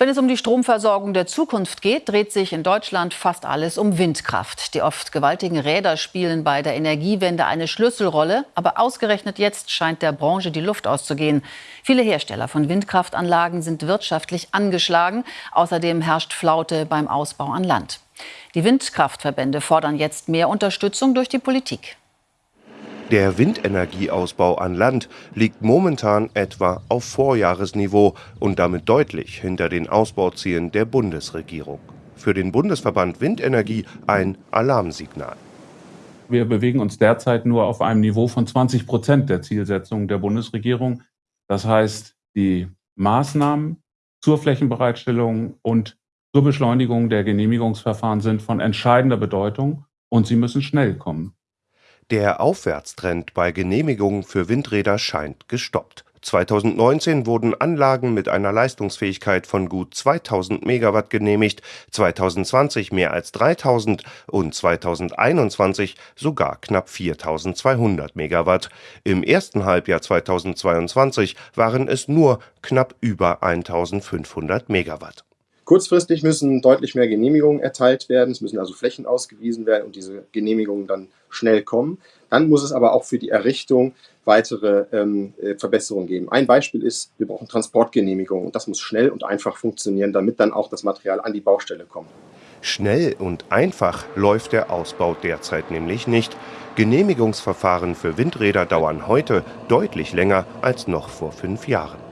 Wenn es um die Stromversorgung der Zukunft geht, dreht sich in Deutschland fast alles um Windkraft. Die oft gewaltigen Räder spielen bei der Energiewende eine Schlüsselrolle. Aber ausgerechnet jetzt scheint der Branche die Luft auszugehen. Viele Hersteller von Windkraftanlagen sind wirtschaftlich angeschlagen. Außerdem herrscht Flaute beim Ausbau an Land. Die Windkraftverbände fordern jetzt mehr Unterstützung durch die Politik. Der Windenergieausbau an Land liegt momentan etwa auf Vorjahresniveau und damit deutlich hinter den Ausbauzielen der Bundesregierung. Für den Bundesverband Windenergie ein Alarmsignal. Wir bewegen uns derzeit nur auf einem Niveau von 20 Prozent der Zielsetzung der Bundesregierung. Das heißt, die Maßnahmen zur Flächenbereitstellung und zur Beschleunigung der Genehmigungsverfahren sind von entscheidender Bedeutung und sie müssen schnell kommen. Der Aufwärtstrend bei Genehmigungen für Windräder scheint gestoppt. 2019 wurden Anlagen mit einer Leistungsfähigkeit von gut 2000 Megawatt genehmigt, 2020 mehr als 3000 und 2021 sogar knapp 4200 Megawatt. Im ersten Halbjahr 2022 waren es nur knapp über 1500 Megawatt. Kurzfristig müssen deutlich mehr Genehmigungen erteilt werden. Es müssen also Flächen ausgewiesen werden und diese Genehmigungen dann schnell kommen. Dann muss es aber auch für die Errichtung weitere ähm, äh, Verbesserungen geben. Ein Beispiel ist, wir brauchen Transportgenehmigungen und das muss schnell und einfach funktionieren, damit dann auch das Material an die Baustelle kommt. Schnell und einfach läuft der Ausbau derzeit nämlich nicht. Genehmigungsverfahren für Windräder dauern heute deutlich länger als noch vor fünf Jahren.